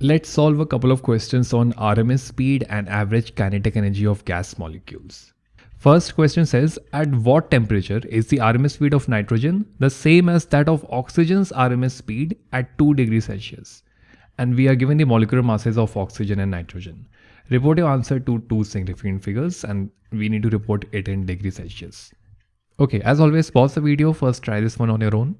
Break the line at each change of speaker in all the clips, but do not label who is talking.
Let's solve a couple of questions on RMS speed and average kinetic energy of gas molecules. First question says, at what temperature is the RMS speed of nitrogen the same as that of oxygen's RMS speed at 2 degrees Celsius? And we are given the molecular masses of oxygen and nitrogen. Report your answer to two significant figures and we need to report it in degrees Celsius. Okay, as always, pause the video, first try this one on your own.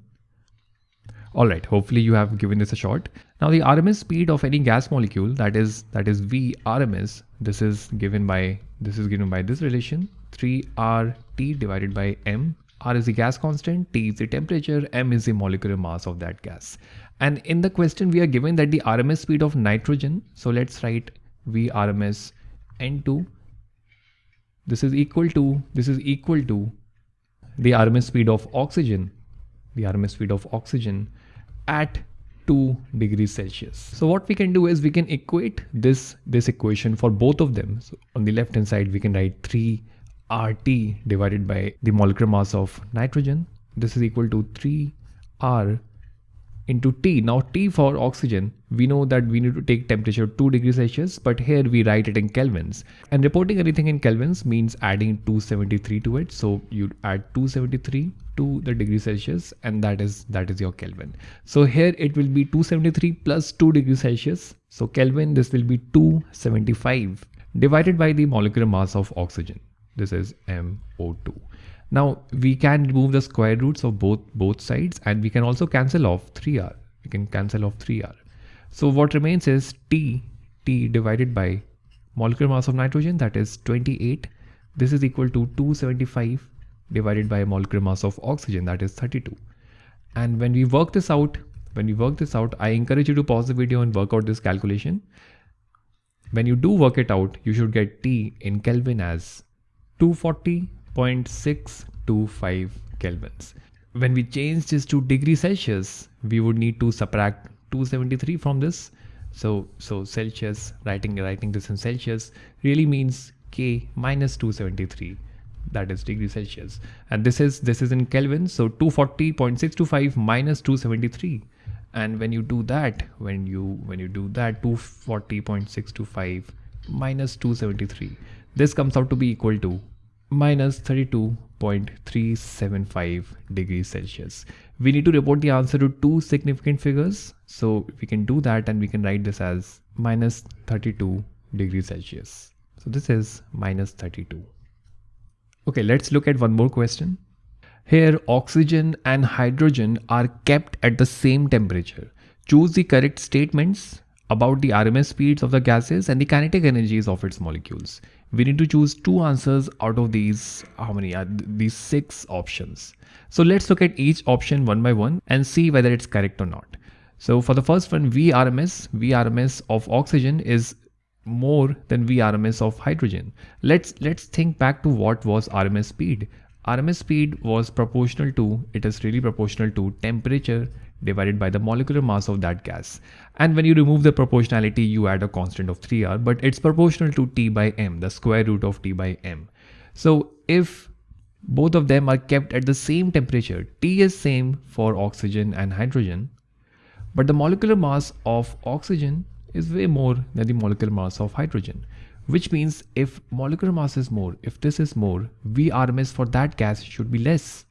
Alright, hopefully you have given this a shot. Now the RMS speed of any gas molecule that is that is V RMS, this is given by this is given by this relation 3RT divided by M. R is the gas constant, T is the temperature, M is the molecular mass of that gas. And in the question we are given that the RMS speed of nitrogen, so let's write V RMS N2 this is equal to this is equal to the RMS speed of oxygen the RMS speed of oxygen at 2 degrees Celsius. So what we can do is we can equate this, this equation for both of them. So on the left hand side, we can write 3 RT divided by the molecular mass of nitrogen. This is equal to 3 R into T. Now T for oxygen, we know that we need to take temperature 2 degrees Celsius, but here we write it in kelvins. And reporting anything in kelvins means adding 273 to it. So you add 273 to the degree Celsius and that is that is your Kelvin. So here it will be 273 plus 2 degrees Celsius. So Kelvin this will be 275 divided by the molecular mass of oxygen. This is MO2. Now we can remove the square roots of both both sides and we can also cancel off 3r. We can cancel off 3r. So what remains is T, T divided by molecular mass of nitrogen that is 28. This is equal to 275 divided by molecular mass of oxygen that is 32. And when we work this out, when we work this out, I encourage you to pause the video and work out this calculation. When you do work it out, you should get T in Kelvin as 240.625 kelvins. When we change this to degrees Celsius, we would need to subtract 273 from this. So, so Celsius, writing, writing this in Celsius really means K minus 273 that is degrees Celsius. And this is this is in Kelvin. So 240.625 minus 273. And when you do that, when you when you do that 240.625 minus 273, this comes out to be equal to minus 32.375 degrees Celsius. We need to report the answer to two significant figures. So we can do that and we can write this as minus 32 degrees Celsius. So this is minus 32. Okay, let's look at one more question. Here, oxygen and hydrogen are kept at the same temperature. Choose the correct statements about the RMS speeds of the gases and the kinetic energies of its molecules we need to choose two answers out of these how many uh, are these six options so let's look at each option one by one and see whether it's correct or not so for the first one vrms vrms of oxygen is more than vrms of hydrogen let's let's think back to what was rms speed rms speed was proportional to it is really proportional to temperature divided by the molecular mass of that gas. And when you remove the proportionality, you add a constant of 3r, but it's proportional to T by M, the square root of T by M. So if both of them are kept at the same temperature, T is same for oxygen and hydrogen, but the molecular mass of oxygen is way more than the molecular mass of hydrogen, which means if molecular mass is more, if this is more, VRMS for that gas should be less.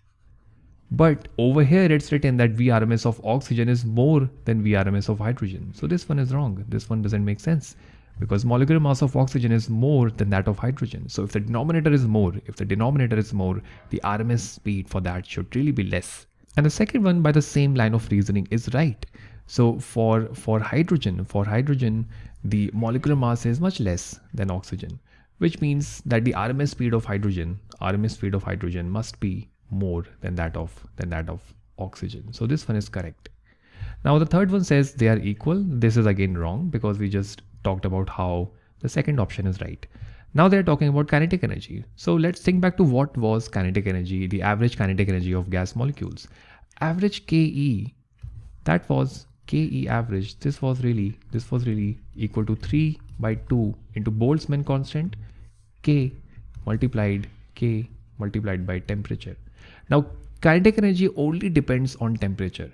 But over here it's written that VRMS of oxygen is more than VRMS of hydrogen. So this one is wrong. This one doesn't make sense because molecular mass of oxygen is more than that of hydrogen. So if the denominator is more, if the denominator is more, the RMS speed for that should really be less. And the second one by the same line of reasoning is right. So for, for hydrogen, for hydrogen, the molecular mass is much less than oxygen, which means that the RMS speed of hydrogen, RMS speed of hydrogen must be more than that of than that of oxygen. So this one is correct. Now the third one says they are equal. This is again wrong because we just talked about how the second option is right. Now they're talking about kinetic energy. So let's think back to what was kinetic energy the average kinetic energy of gas molecules. Average ke that was ke average this was really this was really equal to 3 by 2 into boltzmann constant k multiplied k multiplied by temperature now, kinetic energy only depends on temperature.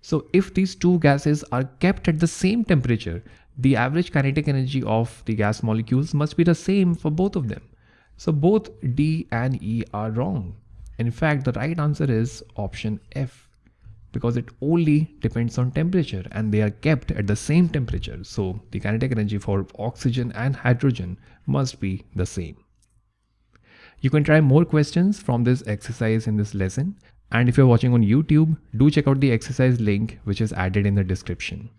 So if these two gases are kept at the same temperature, the average kinetic energy of the gas molecules must be the same for both of them. So both D and E are wrong. In fact, the right answer is option F because it only depends on temperature and they are kept at the same temperature. So the kinetic energy for oxygen and hydrogen must be the same. You can try more questions from this exercise in this lesson. And if you're watching on YouTube, do check out the exercise link which is added in the description.